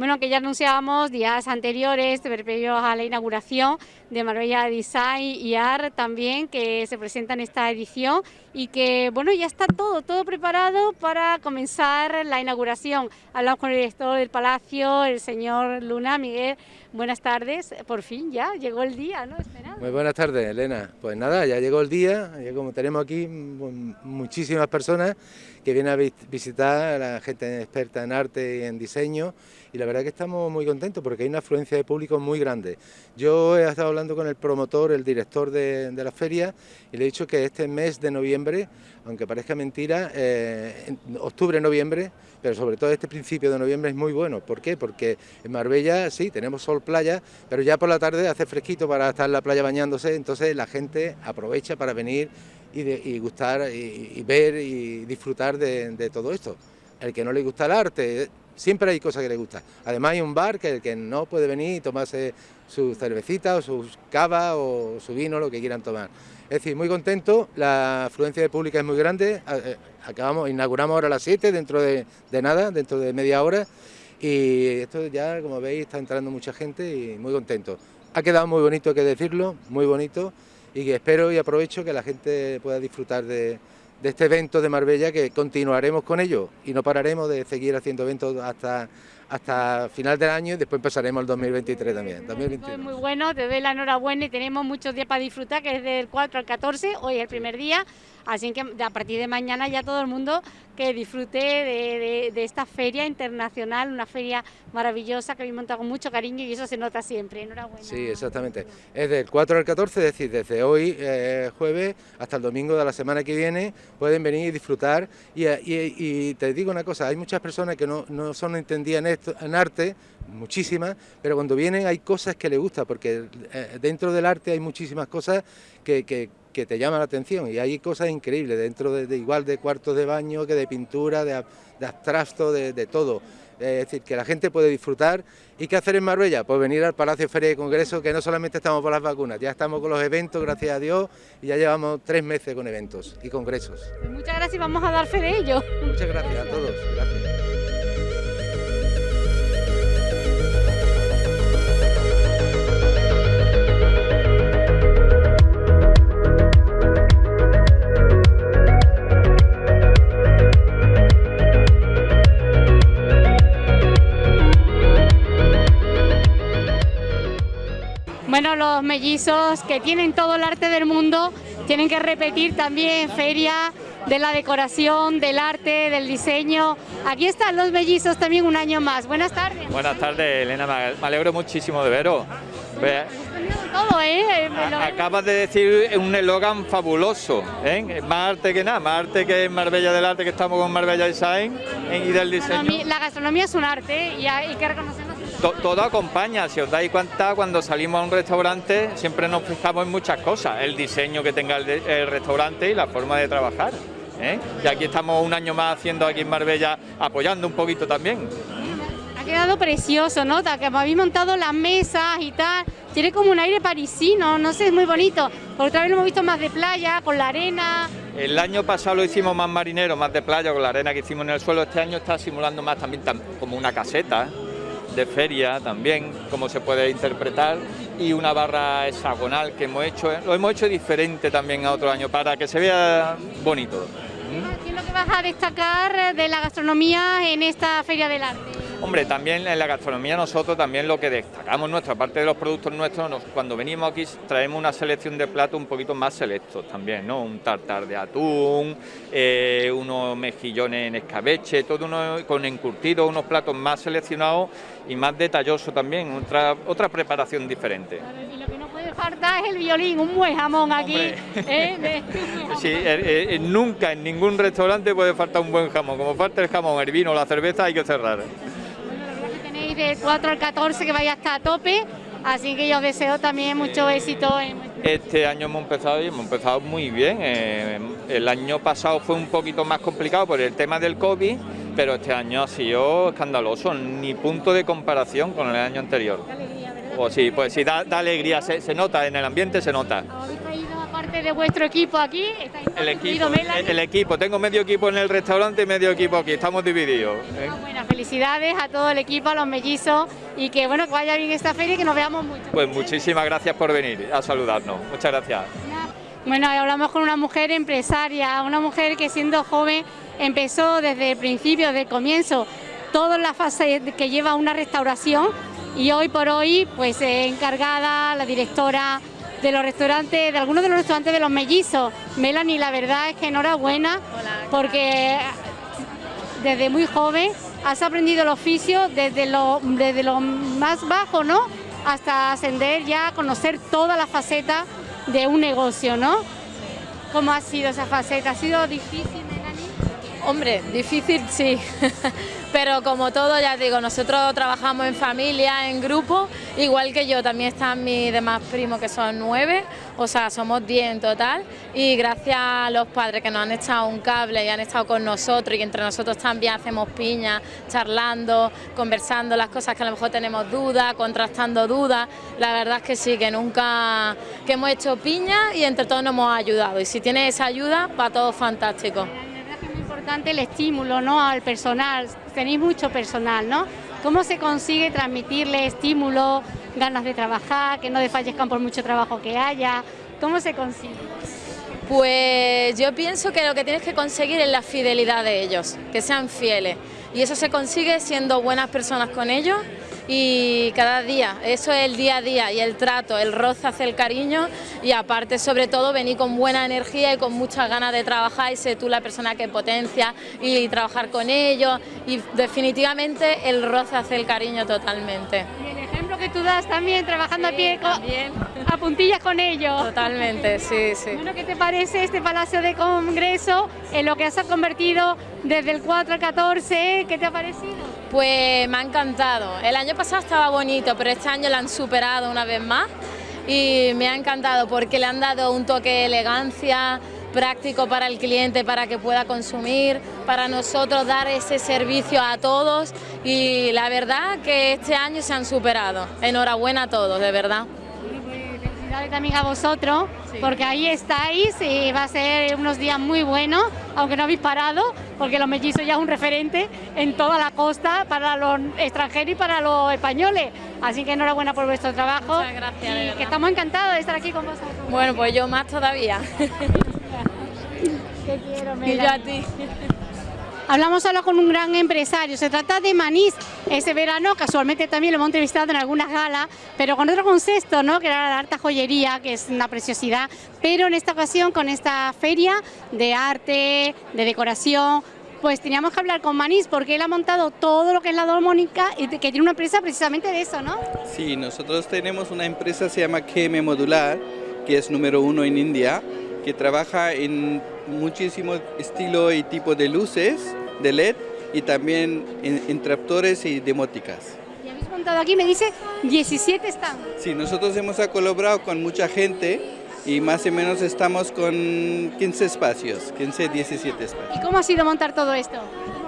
Bueno, que ya anunciábamos días anteriores, previos a la inauguración de Marbella Design y Art también, que se presenta en esta edición y que, bueno, ya está todo, todo preparado para comenzar la inauguración. Hablamos con el director del Palacio, el señor Luna, Miguel, buenas tardes, por fin ya llegó el día, ¿no? Muy buenas tardes, Elena. Pues nada, ya llegó el día, ya como tenemos aquí muchísimas personas que vienen a visitar a la gente experta en arte y en diseño y la verdad que estamos muy contentos porque hay una afluencia de público muy grande. Yo he estado hablando con el promotor, el director de, la feria y le he dicho que este mes de noviembre, aunque parezca mentira, eh, octubre, noviembre, pero sobre todo este principio de noviembre es muy bueno. ¿Por qué? Porque en Marbella sí, tenemos sol playa, pero ya por la tarde hace fresquito para estar en la playa bañándose, entonces la gente aprovecha para venir y, gustar y, ver y disfrutar de, todo esto. El que no le gusta el arte, siempre hay cosas que le gustan. Además hay un bar que el que no puede venir y tomarse su cervecita o su cava o su vino, lo que quieran tomar. Es decir, muy contento, la afluencia de pública es muy grande, eh, acabamos, inauguramos ahora a las 7, dentro de, de nada, dentro de media hora, y esto ya, como veis, está entrando mucha gente y muy contento. Ha quedado muy bonito, hay que decirlo, muy bonito, y que espero y aprovecho que la gente pueda disfrutar de, este evento de Marbella, que continuaremos con ello y no pararemos de seguir haciendo eventos hasta, hasta final del año y después empezaremos el 2023 también. Es muy bueno, te doy la enhorabuena y tenemos muchos días para disfrutar, que es del 4 al 14, hoy es el primer día, así que a partir de mañana ya todo el mundo que disfrute de, esta feria internacional, una feria maravillosa que habéis montado con mucho cariño y eso se nota siempre. Enhorabuena. Sí, exactamente. Es del 4 al 14, es decir, desde hoy eh, jueves hasta el domingo de la semana que viene pueden venir y disfrutar. Y, te digo una cosa, hay muchas personas que no, son entendidas en, esto, en arte, muchísimas, pero cuando vienen hay cosas que les gustan, porque eh, dentro del arte hay muchísimas cosas que, que te llama la atención y hay cosas increíbles dentro de, igual de cuartos de baño que de pintura, de, abstracto, de, todo. Es decir, que la gente puede disfrutar. ¿Y qué hacer en Marbella? Pues venir al Palacio Feria de Congreso, que no solamente estamos por las vacunas, ya estamos con los eventos, gracias a Dios, y ya llevamos tres meses con eventos y congresos. Pues muchas gracias y vamos a dar fe de ello. Muchas gracias a todos. Gracias. Bueno, los mellizos que tienen todo el arte del mundo tienen que repetir también feria de la decoración, del arte, del diseño. Aquí están los mellizos también un año más. Buenas tardes. Buenas tardes, Elena. Me alegro muchísimo de veros. Todo, ¿eh? Acabas de decir un eslogan fabuloso, ¿eh? más arte que nada, más arte que Marbella del Arte, que estamos con Marbella Design ¿eh? y del diseño. La gastronomía es un arte y hay que reconocerlo todo acompaña, si os dais cuenta, cuando salimos a un restaurante siempre nos fijamos en muchas cosas, el diseño que tenga el, restaurante y la forma de trabajar. ¿eh? Y aquí estamos un año más haciendo aquí en Marbella, apoyando un poquito también. Ha quedado precioso, ¿no? Que habéis montado las mesas y tal, tiene como un aire parisino, no sé, es muy bonito. Por otra vez lo hemos visto más de playa, con la arena. El año pasado lo hicimos más marinero, más de playa, con la arena que hicimos en el suelo. Este año está simulando más también como una caseta de feria también, como se puede interpretar, y una barra hexagonal que hemos hecho, lo hemos hecho diferente también a otro año para que se vea bonito. ¿Qué es lo que vas a destacar de la gastronomía en esta Feria del Arte? Hombre, también en la gastronomía nosotros también lo que destacamos nuestra parte de los productos nuestros, cuando venimos aquí traemos una selección de platos un poquito más selectos también, ¿no? Un tartar de atún, eh, unos mejillones en escabeche, todo uno con encurtido, unos platos más seleccionados y más detallosos también, otra, otra preparación diferente. y lo que no puede faltar es el violín, un buen jamón aquí. ¿eh? sí, eh, eh, nunca en ningún restaurante puede faltar un buen jamón, como falta el jamón, el vino, la cerveza hay que cerrar del 4 al 14 que vaya hasta a tope, así que yo os deseo también mucho éxito. Este año hemos empezado y hemos empezado muy bien. Eh, el año pasado fue un poquito más complicado por el tema del COVID, pero este año ha sido escandaloso, ni punto de comparación con el año anterior. Qué alegría, O sí, pues sí, da, alegría, se, nota en el ambiente, se nota. Parte de vuestro equipo aquí? El equipo, el, equipo, tengo medio equipo en el restaurante y medio equipo aquí, estamos divididos. ¿eh? Bueno, felicidades a todo el equipo, a los mellizos y que bueno que vaya bien esta feria y que nos veamos mucho. Pues muchísimas gracias por venir a saludarnos, muchas gracias. Bueno, hablamos con una mujer empresaria, una mujer que siendo joven empezó desde el principio, desde el comienzo, toda la fase que lleva una restauración y hoy por hoy pues encargada, la directora de los restaurantes, de algunos de los restaurantes de los mellizos. Melanie, la verdad es que enhorabuena porque desde muy joven has aprendido el oficio desde lo, desde lo más bajo, ¿no? Hasta ascender ya a conocer toda la faceta de un negocio, ¿no? ¿Cómo ha sido esa faceta? ¿Ha sido difícil, Melanie? Hombre, difícil sí, pero como todo, ya digo, nosotros trabajamos en familia, en grupo, igual que yo, también están mis demás primos que son nueve, o sea, somos diez en total, y gracias a los padres que nos han echado un cable y han estado con nosotros, y entre nosotros también hacemos piña, charlando, conversando las cosas que a lo mejor tenemos dudas, contrastando dudas, la verdad es que sí, que nunca, que hemos hecho piña y entre todos nos hemos ayudado, y si tiene esa ayuda, va todo fantástico el estímulo ¿no? al personal, tenéis mucho personal, ¿no? ¿Cómo se consigue transmitirle estímulo, ganas de trabajar, que no desfallezcan por mucho trabajo que haya? ¿Cómo se consigue? Pues yo pienso que lo que tienes que conseguir es la fidelidad de ellos, que sean fieles. Y eso se consigue siendo buenas personas con ellos y cada día, eso es el día a día y el trato, el roce hace el cariño y aparte sobre todo venir con buena energía y con muchas ganas de trabajar y ser tú la persona que potencia y trabajar con ellos y definitivamente el roce hace el cariño totalmente. Y el ejemplo que tú das también trabajando a pie a puntillas con ellos. Totalmente, sí, sí. Bueno, ¿qué te parece este Palacio de Congreso en lo que has convertido desde el 4 al 14? ¿Qué te ha parecido? Pues me ha encantado. El año pasado estaba bonito, pero este año lo han superado una vez más y me ha encantado porque le han dado un toque de elegancia, práctico para el cliente para que pueda consumir, para nosotros dar ese servicio a todos y la verdad que este año se han superado. Enhorabuena a todos, de verdad también a vosotros, porque ahí estáis y va a ser unos días muy buenos, aunque no habéis parado, porque los mellizos ya es un referente en toda la costa para los extranjeros y para los españoles. Así que enhorabuena por vuestro trabajo. Muchas gracias. Y que estamos encantados de estar aquí con vosotros. Bueno, pues yo más todavía. Te quiero, Y yo a ti. Hablamos ahora con un gran empresario, se trata de Manís. Ese verano casualmente también lo hemos entrevistado en algunas galas, pero con otro concepto, ¿no? que era la alta joyería, que es una preciosidad, pero en esta ocasión con esta feria de arte, de decoración, pues teníamos que hablar con Manís porque él ha montado todo lo que es la domónica y que tiene una empresa precisamente de eso, ¿no? Sí, nosotros tenemos una empresa se llama KM Modular, que es número uno en India, que trabaja en muchísimo estilo y tipo de luces de LED y también interruptores y demóticas. Y habéis montado aquí, me dice, 17 están. Sí, nosotros hemos colaborado con mucha gente y más o menos estamos con 15 espacios, 15, 17 espacios. ¿Y cómo ha sido montar todo esto?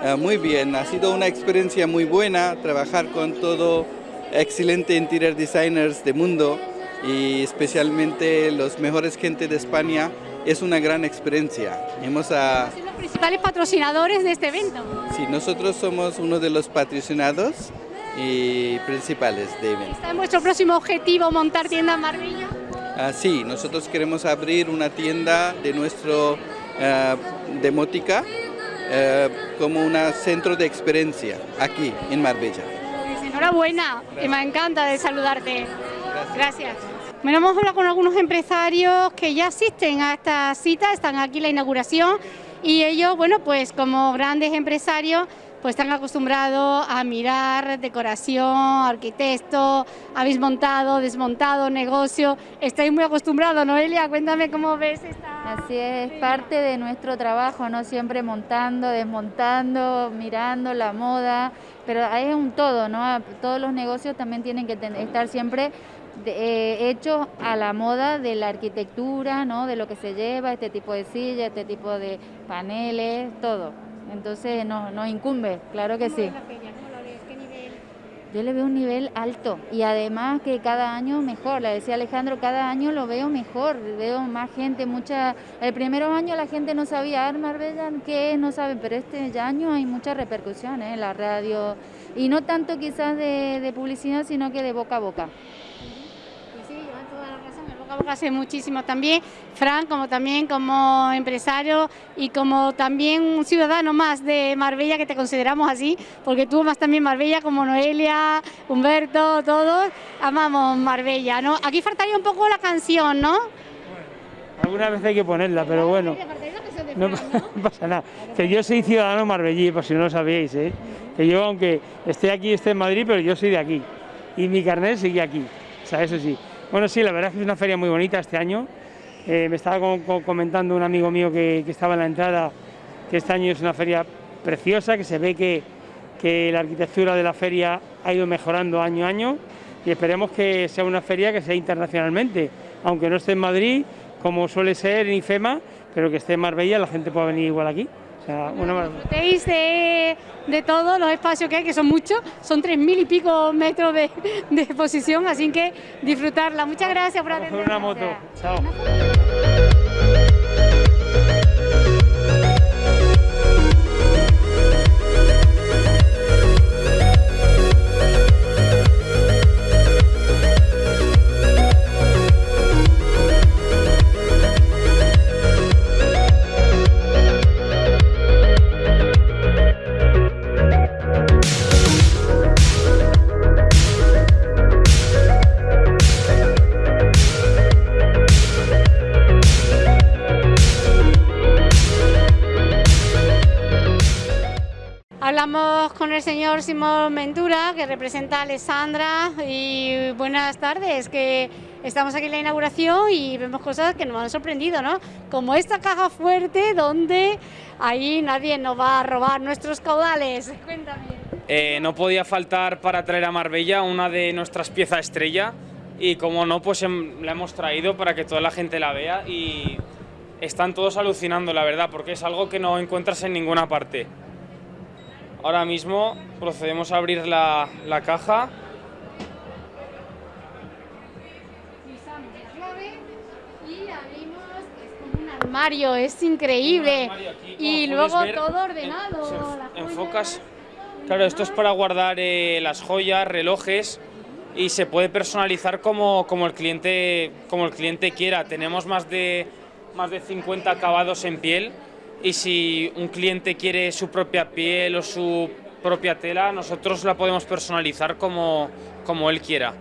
Ah, muy bien, ha sido una experiencia muy buena trabajar con todo excelente interior designers de mundo y especialmente los mejores gente de España es una gran experiencia. Hemos a... principales patrocinadores de este evento. Sí, nosotros somos uno de los patrocinados y principales de evento. ¿Está en vuestro próximo objetivo montar tienda en Marbella? Ah, sí, nosotros queremos abrir una tienda de nuestro uh, demótica uh, como un centro de experiencia aquí en Marbella. Pues enhorabuena, y me encanta de saludarte. Gracias. Bueno, hemos hablado con algunos empresarios que ya asisten a esta cita, están aquí en la inauguración y ellos, bueno, pues como grandes empresarios, pues están acostumbrados a mirar decoración, arquitecto, habéis montado, desmontado negocio, estáis muy acostumbrados, Noelia, cuéntame cómo ves esta... Así es, parte de nuestro trabajo, ¿no? Siempre montando, desmontando, mirando la moda, pero hay un todo, ¿no? Todos los negocios también tienen que estar siempre de, eh, a la moda de la arquitectura, ¿no? de lo que se lleva, este tipo de silla, este tipo de paneles, todo. Entonces nos, nos incumbe, claro que sí. yo le veo un nivel alto y además que cada año mejor, le decía Alejandro, cada año lo veo mejor, veo más gente, mucha, el primer año la gente no sabía, ah, Marbella, ¿qué es? No sabe, pero este año hay muchas repercusiones en la radio y no tanto quizás de, de publicidad, sino que de boca a boca hace muchísimo también, Fran, como también como empresario y como también un ciudadano más de Marbella, que te consideramos así, porque tú más también Marbella, como Noelia, Humberto, todos, amamos Marbella, ¿no? Aquí faltaría un poco la canción, ¿no? alguna vez hay que ponerla, pero bueno, no, pasa nada. Que yo soy ciudadano marbellí, por si no lo sabíais, ¿eh? que yo aunque esté aquí, esté en Madrid, pero yo soy de aquí, y mi carnet sigue aquí, o sea, eso sí. Bueno, sí, la verdad es que es una feria muy bonita este año. Eh, me estaba comentando un amigo mío que, estaba en la entrada que este año es una feria preciosa, que se ve que, que la arquitectura de la feria ha ido mejorando año a año y esperemos que sea una feria que sea internacionalmente, aunque no esté en Madrid, como suele ser en IFEMA, pero que esté en Marbella, la gente pueda venir igual aquí. O sea, una de, de todos los espacios que hay, que son muchos, son tres mil y pico metros de, de, exposición, así que disfrutarla. Muchas gracias por atendernos. una moto. Chao. El señor Simón Ventura, que representa a Alessandra, y buenas tardes, que estamos aquí en la inauguración y vemos cosas que nos han sorprendido, ¿no? Como esta caja fuerte donde ahí nadie nos va a robar nuestros caudales. Cuéntame. Eh, no podía faltar para traer a Marbella una de nuestras piezas estrella y como no, pues em, la hemos traído para que toda la gente la vea y están todos alucinando, la verdad, porque es algo que no encuentras en ninguna parte. Ahora mismo procedemos a abrir la, la caja. Y abrimos, es como un armario, es increíble. y luego todo ordenado. enfocas. Claro, esto es para guardar eh, las joyas, relojes y se puede personalizar como, como, el cliente, como el cliente quiera. Tenemos más de, más de 50 acabados en piel y si un cliente quiere su propia piel o su propia tela, nosotros la podemos personalizar como, como él quiera.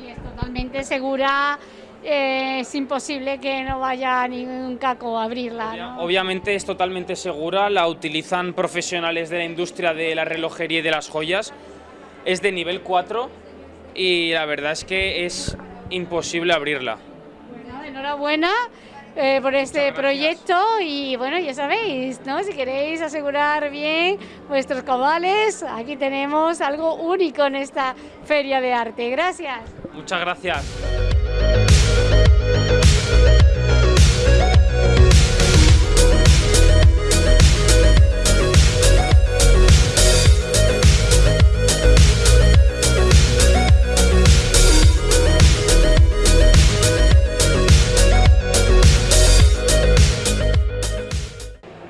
Y es totalmente segura, eh, es imposible que no vaya ningún caco a abrirla. Obviamente es totalmente segura, la utilizan profesionales de la industria de la relojería y de las joyas, es de nivel 4 y la verdad es que es imposible abrirla. Bueno, enhorabuena. Eh, por este proyecto y bueno, ya sabéis, ¿no? si queréis asegurar bien vuestros cabales, aquí tenemos algo único en esta feria de arte. Gracias. Muchas gracias.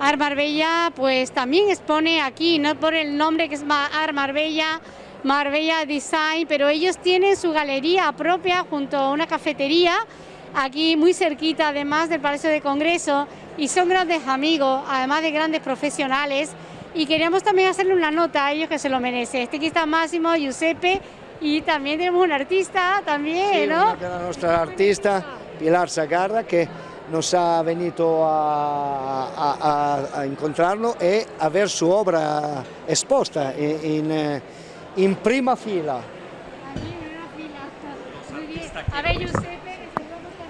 Ar Marbella pues también expone aquí, no por el nombre que es Ar Marbella, Marbella Design, pero ellos tienen su galería propia junto a una cafetería, aquí muy cerquita además del Palacio de Congreso, y son grandes amigos, además de grandes profesionales, y queríamos también hacerle una nota a ellos que se lo merece. Este aquí está Máximo, Giuseppe, y también tenemos un artista también, ¿no? nuestra artista, Pilar Sagarra, que nos ha venido a, a, a, incontrarlo e a su obra exposta in, in, in prima fila. A ver, Giuseppe.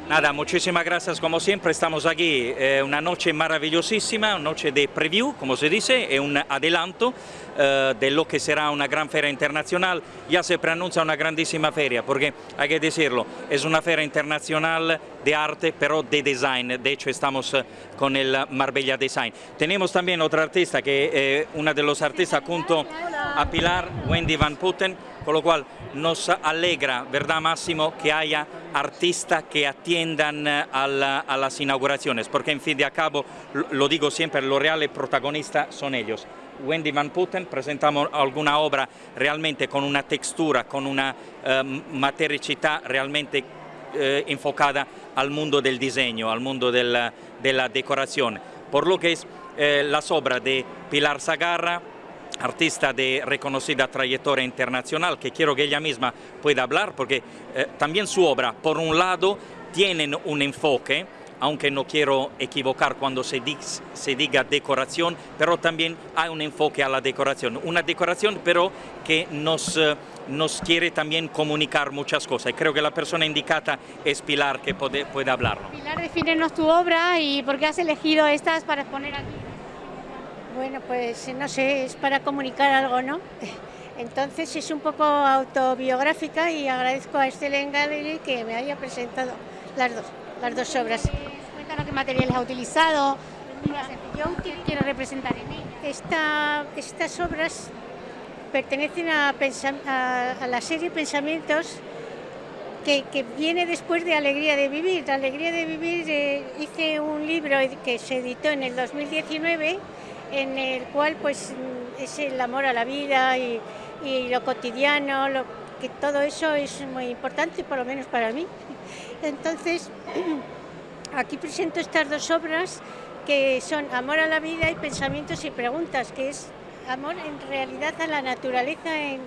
Nada, muchísimas gracias. Como siempre, estamos aquí, eh, una noche maravillosísima, una noche de preview, como se dice, es un adelanto eh, de lo que será una gran feria internacional, ya se preanuncia una grandísima feria, porque hay que decirlo, es una feria internacional de arte, pero de design, de hecho estamos eh, con el Marbella Design. Tenemos también otra artista, que es una de los artistas junto a Pilar, Wendy Van Putten, con lo cual nos alegra, ¿verdad Máximo?, que haya artistas que atiendan eh, a, las inauguraciones, porque en fin de cabo, lo digo siempre, los reales protagonistas son ellos. Wendy Van Putten presentamos alguna obra realmente con una textura, con una eh, matericità realmente eh, enfocada al mundo del diseño, al mundo de la decoración. Por lo que es las obras de Pilar Sagarra, artista de reconocida trayectoria internacional, que quiero que ella misma pueda hablar, porque eh, también su obra, por un lado, tienen un enfoque, aunque no quiero equivocar cuando se, diga decoración, pero también hay un enfoque a la decoración. Una decoración pero que nos, eh, quiere también comunicar muchas cosas. Y creo que la persona indicada es Pilar, que puede, puede hablarlo. Pilar, defínenos tu obra y por qué has elegido estas para exponer aquí. Bueno, pues no sé, es para comunicar algo, ¿no? Entonces es un poco autobiográfica y agradezco a Estela Gallery que me haya presentado las dos, las dos obras. Cuéntanos qué materiales ha utilizado, qué quiero representar en él. estas obras pertenecen a, la serie Pensamientos que, viene después de Alegría de Vivir. Alegría de Vivir eh, hice un libro que se editó en el 2019 en el cual pues es el amor a la vida y, lo cotidiano, que todo eso es muy importante, por lo menos para mí. Entonces, aquí presento estas dos obras que son Amor a la vida y Pensamientos y Preguntas, que es amor en realidad a la naturaleza en,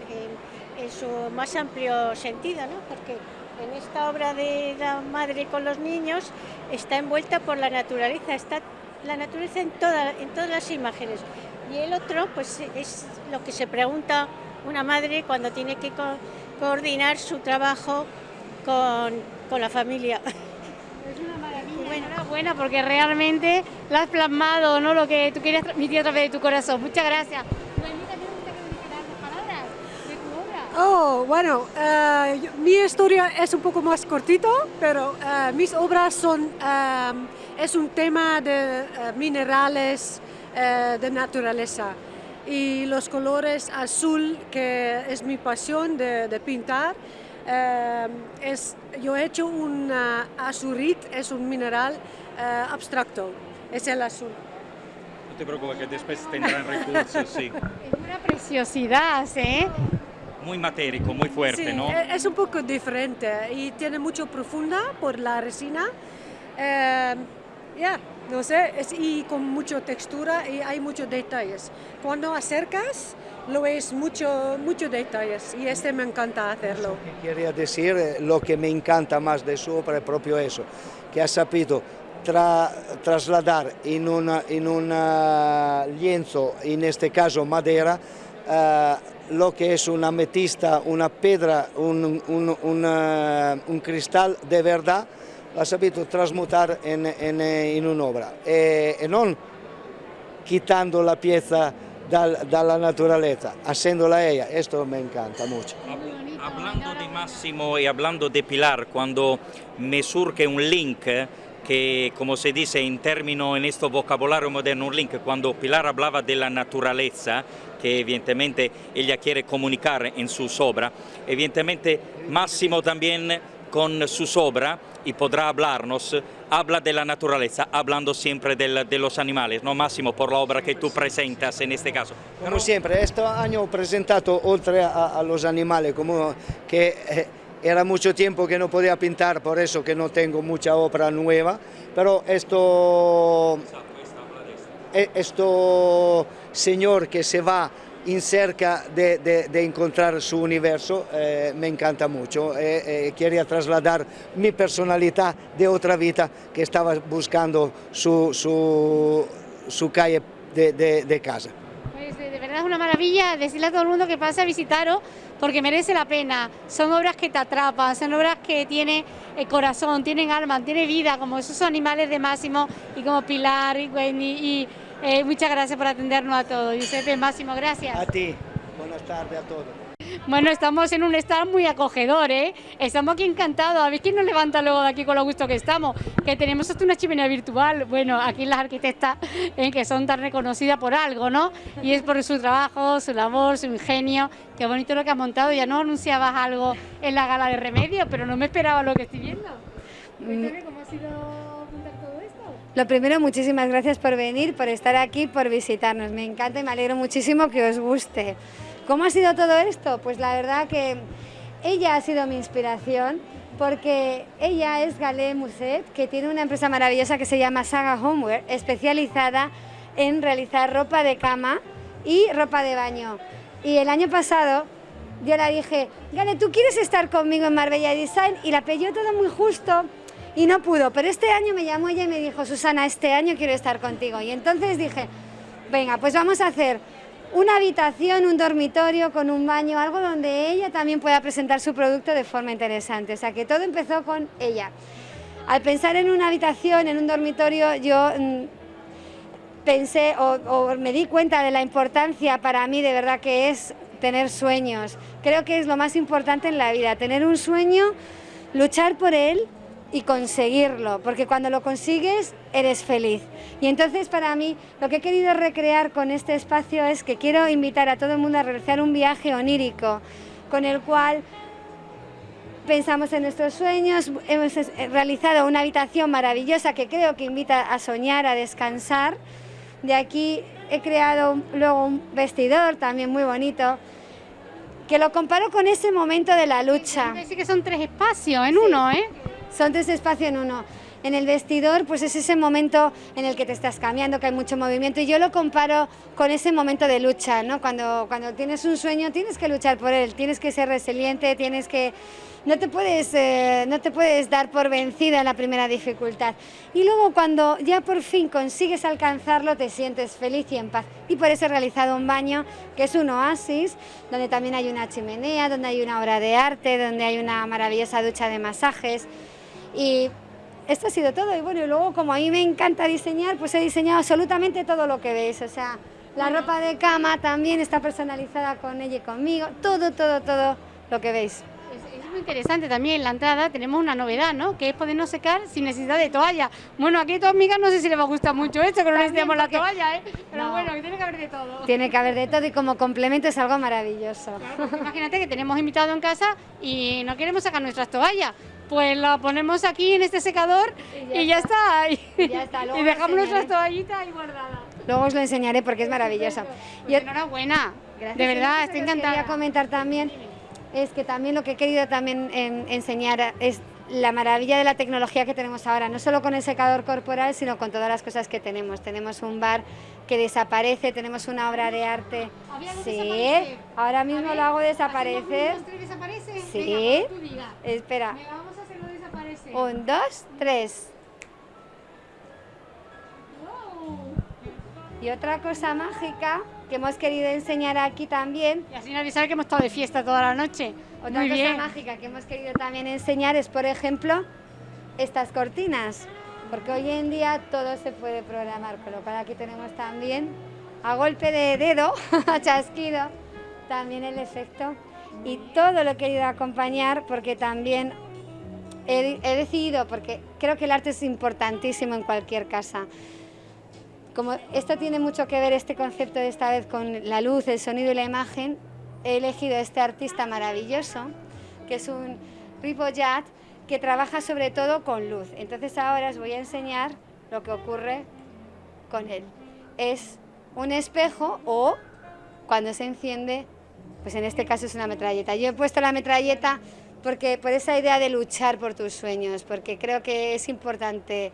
su más amplio sentido, ¿no? porque en esta obra de la madre con los niños está envuelta por la naturaleza, está la naturaleza en, en todas las imágenes. Y el otro, pues es lo que se pregunta una madre cuando tiene que coordinar su trabajo con, la familia. Es una maravilla, bueno, enhorabuena porque realmente lo has plasmado, ¿no? Lo que tú querías transmitir a través de tu corazón. Muchas gracias. Oh, bueno, uh, mi historia es un poco más cortito, pero uh, mis obras son, uh, es un tema de minerales, de naturaleza. Y los colores azul, que es mi pasión de, de pintar, es, yo he hecho un azurit, es un mineral abstracto, es el azul. No te preocupes, que después tendrán recursos, sí. Es una preciosidad, ¿eh? Muy matérico, muy fuerte, ¿no? E-, es un poco diferente y tiene mucho profunda por la resina. Eh, ya, no sé, es, y con mucha textura y hay muchos detalles. Cuando acercas, lo ves mucho, muchos detalles y este me encanta hacerlo. Quería decir, eh, lo que me encanta más de su obra es propio eso, que ha sabido trasladar en, una, en un lienzo, en este caso madera, uh, lo que es una ametista, una piedra, un, un, un, un cristal de verdad, l'ha saputo trasmutar in, in, in un'opera e, e, non quitando la pieza dal, dalla naturaleza, haciéndola ella, esto me encanta mucho. Hablando de Máximo y hablando de Pilar, cuando me surge un link que, como se dice en término en este vocabulario moderno, un link, cuando Pilar hablaba de la naturaleza, que evidentemente ella quiere comunicar en su obra, evidentemente Máximo también con su obra y podrá hablarnos, habla de la naturaleza, hablando siempre de los animales, ¿no Máximo? Por la obra que tú presentas en este caso. Como siempre, este año he presentado, oltre a, los animales, como que eh, era mucho tiempo que no podía pintar, por eso que no tengo mucha obra nueva, pero esto, eh, esto señor que se va en cerca de, encontrar su universo eh, me encanta mucho. Eh, quería trasladar mi personalidad de otra vida que estaba buscando su, calle de, casa. Pues de verdad es una maravilla decirle a todo el mundo que pase a visitaros porque merece la pena. Son obras que te atrapan, son obras que tienen corazón, tienen alma, tienen vida, como esos animales de Máximo y como Pilar y Wendy. Eh, muchas gracias por atendernos a todos. Giuseppe, Máximo, gracias. A ti. Buenas tardes a todos. Bueno, estamos en un stand muy acogedor, ¿eh? Estamos aquí encantados. A ver quién nos levanta luego de aquí con lo gusto que estamos. Que tenemos hasta una chimenea virtual. Bueno, aquí las arquitectas ¿eh? que son tan reconocidas por algo, ¿no? Y es por su trabajo, su labor, su ingenio. Qué bonito lo que has montado. Ya no anunciabas algo en la gala de remedio, pero no me esperaba lo que estoy viendo. Cuéntame cómo ha sido. Lo primero, muchísimas gracias por venir, por estar aquí, por visitarnos. Me encanta y me alegro muchísimo que os guste. ¿Cómo ha sido todo esto? Pues la verdad que ella ha sido mi inspiración porque ella es Galé Muset, que tiene una empresa maravillosa que se llama Saga Homeware, especializada en realizar ropa de cama y ropa de baño. Y el año pasado yo le dije, Gale, ¿tú quieres estar conmigo en Marbella Design? Y la pilló todo muy justo y no pudo. Pero este año me llamó ella y me dijo, Susana, este año quiero estar contigo. Y entonces dije, venga, pues vamos a hacer una habitación, un dormitorio con un baño, algo donde ella también pueda presentar su producto de forma interesante. O sea que todo empezó con ella. Al pensar en una habitación, en un dormitorio, yo mm, pensé o, me di cuenta de la importancia para mí de verdad que es tener sueños. Creo que es lo más importante en la vida, tener un sueño, luchar por él y conseguirlo, porque cuando lo consigues eres feliz. Y entonces para mí lo que he querido recrear con este espacio es que quiero invitar a todo el mundo a realizar un viaje onírico con el cual pensamos en nuestros sueños, hemos realizado una habitación maravillosa que creo que invita a soñar, a descansar. De aquí he creado luego un vestidor también muy bonito, que lo comparo con ese momento de la lucha. Sí que son tres espacios en uno, ¿eh? Son tres espacios en uno. En el vestidor, pues es ese momento en el que te estás cambiando, que hay mucho movimiento, y yo lo comparo con ese momento de lucha, ¿no? Cuando, cuando tienes un sueño tienes que luchar por él, tienes que ser resiliente, tienes que... No te, puedes, eh, no te puedes dar por vencida en la primera dificultad. Y luego cuando ya por fin consigues alcanzarlo, te sientes feliz y en paz. Y por eso he realizado un baño que es un oasis, donde también hay una chimenea, donde hay una obra de arte, donde hay una maravillosa ducha de masajes. Y esto ha sido todo. Y bueno, y luego como a mí me encanta diseñar, pues he diseñado absolutamente todo lo que veis. O sea, la ropa de cama también está personalizada con ella y conmigo. Todo, todo, todo lo que veis. Es, muy interesante también en la entrada tenemos una novedad, ¿no? Que es podernos secar sin necesidad de toalla. Bueno, aquí a tu amiga no sé si le va a gustar mucho esto, que no necesitamos la toalla, ¿eh? Pero bueno, que tiene que haber de todo. Tiene que haber de todo y como complemento es algo maravilloso. imagínate que tenemos invitado en casa y no queremos sacar nuestras toallas pues la ponemos aquí en este secador y ya, está. Y, dejamos nuestras toallitas ahí guardadas. Luego os lo enseñaré porque es maravillosa. y enhorabuena, de verdad, estoy encantada. Quería comentar también es que también lo que he querido también enseñar es la maravilla de la tecnología que tenemos ahora, no solo con el secador corporal, sino con todas las cosas que tenemos. Tenemos un bar que desaparece, tenemos una obra de arte. Sí, ahora mismo lo hago desaparecer. desaparece? Sí. Espera. Un, dos, tres. Y otra cosa mágica que hemos querido enseñar aquí también. Y así avisar que hemos estado de fiesta toda la noche. Otra cosa mágica que hemos querido también enseñar es, por ejemplo, estas cortinas. Porque hoy en día todo se puede programar, con lo cual aquí tenemos también, a golpe de dedo, a chasquido, también el efecto. Y todo lo he querido acompañar porque también he, decidido, porque creo que el arte es importantísimo en cualquier casa, como esto tiene mucho que ver este concepto de esta vez con la luz, el sonido y la imagen, he elegido a este artista maravilloso, que es un Ripollat, que trabaja sobre todo con luz. Entonces ahora os voy a enseñar lo que ocurre con él. Es un espejo o cuando se enciende, pues en este caso es una metralleta. Yo he puesto la metralleta porque por esa idea de luchar por tus sueños, porque creo que es importante.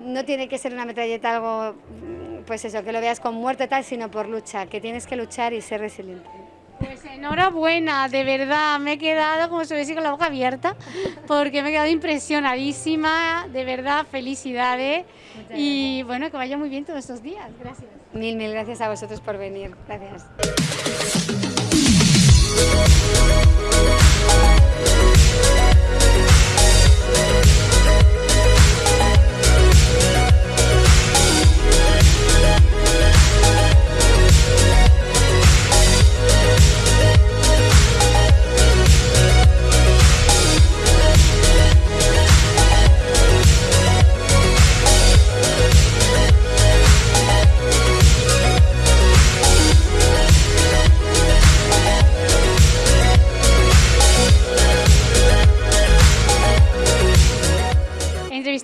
No tiene que ser una metralleta algo, pues eso, que lo veas con muerte tal, sino por lucha, que tienes que luchar y ser resiliente. Pues enhorabuena, de verdad, me he quedado como si hubiese con la boca abierta, porque me he quedado impresionadísima, de verdad, felicidades y bueno, que vaya muy bien todos estos días, gracias. Mil, mil gracias a vosotros por venir, gracias.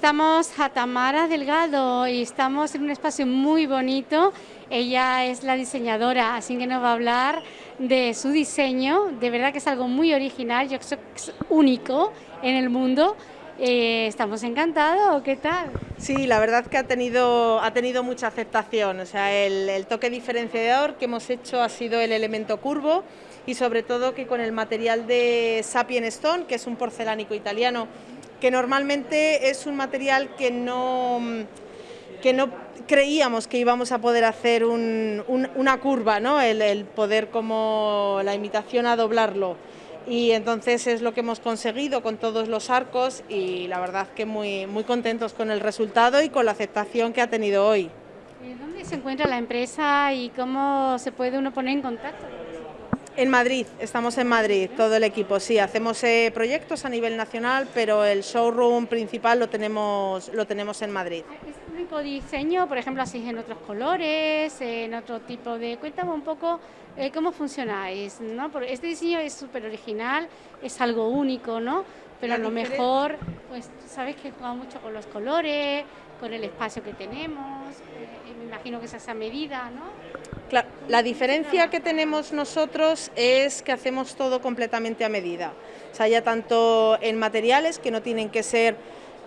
Entrevistamos a Tamara Delgado y estamos en un espacio muy bonito. Ella es la diseñadora, así que nos va a hablar de su diseño. De verdad que es algo muy original, yo creo que es único en el mundo. Eh, estamos encantados, ¿qué tal? Sí, la verdad que ha tenido, ha tenido mucha aceptación. O sea, el, el toque diferenciador que hemos hecho ha sido el elemento curvo y sobre todo que con el material de Sapien Stone, que es un porcelánico italiano, que normalmente es un material que no, que no creíamos que íbamos a poder hacer un, un, una curva, ¿no? el, el poder como la imitación a doblarlo y entonces es lo que hemos conseguido con todos los arcos y la verdad que muy, muy contentos con el resultado y con la aceptación que ha tenido hoy. ¿Dónde se encuentra la empresa y cómo se puede uno poner en contacto? En Madrid, estamos en Madrid, todo el equipo, sí, hacemos eh, proyectos a nivel nacional, pero el showroom principal lo tenemos, lo tenemos en Madrid. ¿Es el único diseño, por ejemplo, así en otros colores, en otro tipo de...? Cuéntame un poco eh, cómo funcionáis, ¿no? Porque este diseño es súper original, es algo único, ¿no? Pero a lo mejor, pues, sabes que juega mucho con los colores, con el espacio que tenemos, eh, me imagino que es a esa medida, ¿no? Claro, la diferencia que tenemos nosotros es que hacemos todo completamente a medida. O sea, ya tanto en materiales que no tienen que ser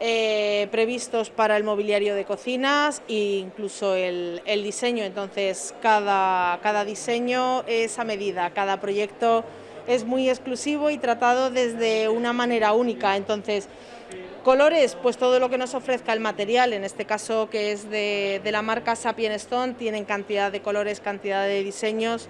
eh, previstos para el mobiliario de cocinas e incluso el, el diseño. Entonces, cada, cada diseño es a medida, cada proyecto es muy exclusivo y tratado desde una manera única. Entonces, Colores, pues todo lo que nos ofrezca el material, en este caso que es de, de, la marca Sapien Stone, tienen cantidad de colores, cantidad de diseños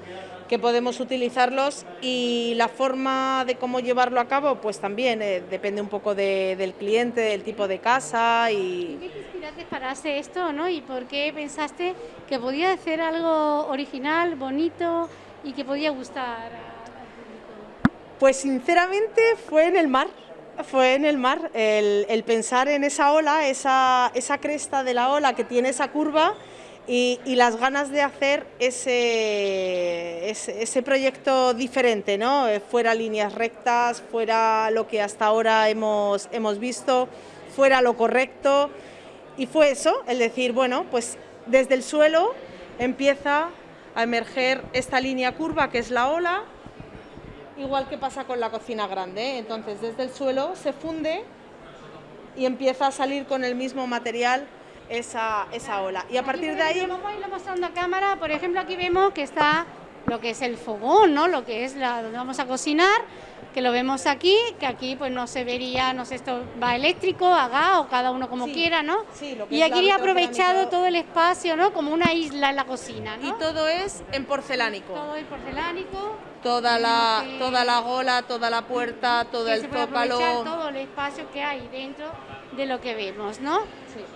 que podemos utilizarlos y la forma de cómo llevarlo a cabo, pues también eh, depende un poco de, del cliente, del tipo de casa y... ¿Qué te inspiraste para hacer esto, no? ¿Y por qué pensaste que podía hacer algo original, bonito y que podía gustar al público? Pues sinceramente fue en el mar fue en el mar, el, pensar en esa ola, esa, cresta de la ola que tiene esa curva y, las ganas de hacer ese, proyecto diferente, ¿no? Eh, fuera líneas rectas, fuera lo que hasta ahora hemos visto, fuera lo correcto. Y fue eso, el decir, bueno, pues desde el suelo empieza a emerger esta línea curva que es la ola, igual que pasa con la cocina grande. Entonces, desde el suelo se funde y empieza a salir con el mismo material esa, esa ola. Y a partir de ahí... Vamos a irlo mostrando a cámara. Por ejemplo, aquí vemos que está lo que es el fogón, ¿no? Lo que es la, donde vamos a cocinar, que lo vemos aquí, que aquí pues no se vería, no sé, esto va eléctrico, a gas o cada uno como Sí, quiera, ¿no? sí, lo que y es aquí he aprovechado todo el espacio, ¿no? Como una isla en la cocina, ¿no? Y todo es en porcelánico. Todo es porcelánico. Toda la, que- toda la gola, toda la puerta, todo el aprovechar todo el espacio que hay dentro de lo que vemos, ¿no?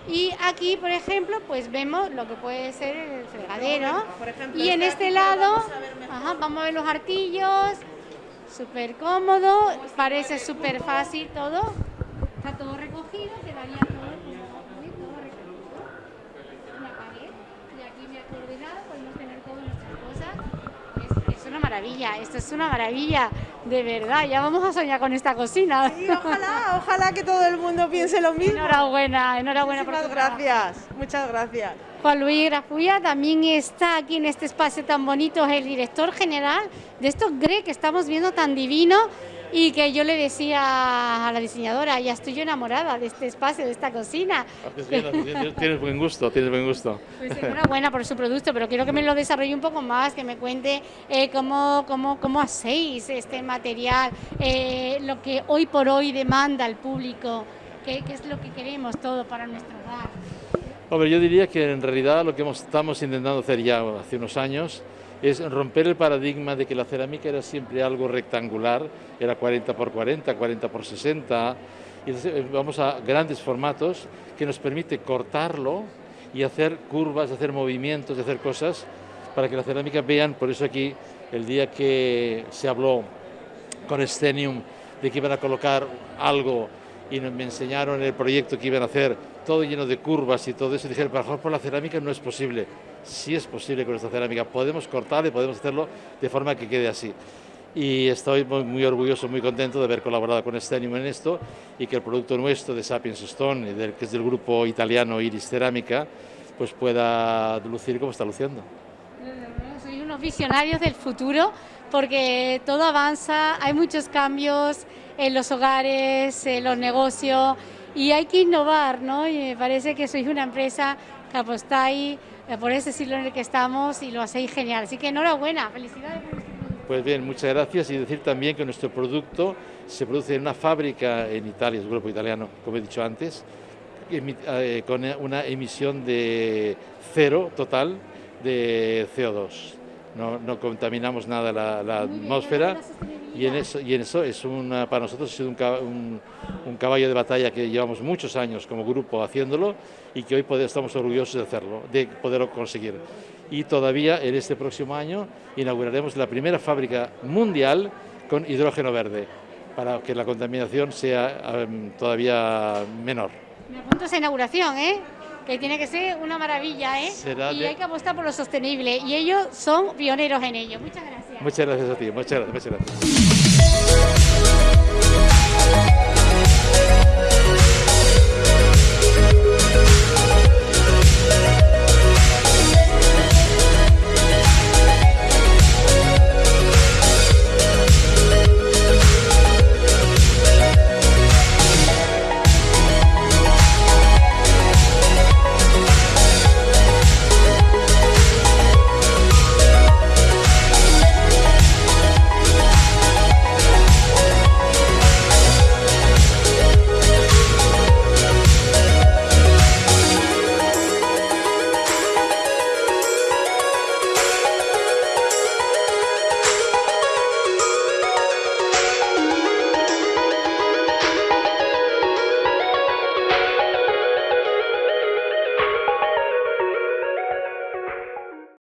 Y aquí, por ejemplo, pues vemos lo que puede ser el fregadero. Por ejemplo, y en este este lado, vamos a ver ajá, vamos a ver los artillos, súper cómodo, parece súper fácil todo. Está todo recogido, quedaría todo como todo recogido. Una pared, y aquí me ha coordinado, podemos tener todas nuestras cosas. Es, es una maravilla, esto es una maravilla, de verdad. Ya vamos a soñar con esta cocina. Y ojalá, ojalá que todo el mundo piense lo mismo. Enhorabuena, enhorabuena por Muchísimas tu trabajo. gracias, muchas gracias. Juan Luis Grafulla también está aquí en este espacio tan bonito, es el director general de estos GRE que estamos viendo tan divino y que yo le decía a la diseñadora, ya estoy yo enamorada de este espacio, de esta cocina. Bien, haces bien. Tienes buen gusto, tienes buen gusto. Pues enhorabuena por su producto, pero quiero que me lo desarrolle un poco más, que me cuente eh, cómo, cómo, cómo hacéis este material, eh, lo que hoy por hoy demanda el público, qué, qué es lo que queremos todo para nuestro hogar. Hombre, yo diría que en realidad lo que estamos intentando hacer ya hace unos años es romper el paradigma de que la cerámica era siempre algo rectangular, era 40 por 40, 40 por 60, y eh, vamos a grandes formatos que nos permite cortarlo y hacer curvas, hacer movimientos, hacer cosas para que la cerámica vean, por eso aquí el día que se habló con Stenium de que iban a colocar algo y me enseñaron el proyecto que iban a hacer, todo lleno de curvas y todo eso, y dije, mejor por la cerámica no es posible. Sí es posible con esta cerámica, podemos cortar y podemos hacerlo de forma que quede así. y estoy muy, orgulloso, muy contento de haber colaborado con Stenium en esto y que el producto nuestro de Sapiens Stone, que es del grupo italiano Iris Cerámica, pues pueda lucir como está luciendo. Sois unos visionarios del futuro porque todo avanza, hay muchos cambios en los hogares, en los negocios y hay que innovar, ¿no? Y me parece que sois una empresa que apostáis eh, por ese siglo en el que estamos y lo hacéis genial. Así que enhorabuena, felicidades por este pues bien, muchas gracias y decir también que nuestro producto se produce en una fábrica en Italia, es un grupo italiano, como he dicho antes, eh, con una emisión de cero total de CO2. No, contaminamos nada la, atmósfera y en eso, y en eso es una, para nosotros ha sido un, un, caballo de batalla que llevamos muchos años como grupo haciéndolo y que hoy estamos orgullosos de hacerlo, de poderlo conseguir y todavía en este próximo año inauguraremos la primera fábrica mundial con hidrógeno verde para que la contaminación sea em, todavía menor. Me apunto a esa inauguración, ¿eh? que tiene que ser una maravilla, ¿eh? Y hay que apostar por lo sostenible y ellos son pioneros en ello. Muchas gracias. Muchas gracias a ti, muchas gracias. Muchas gracias.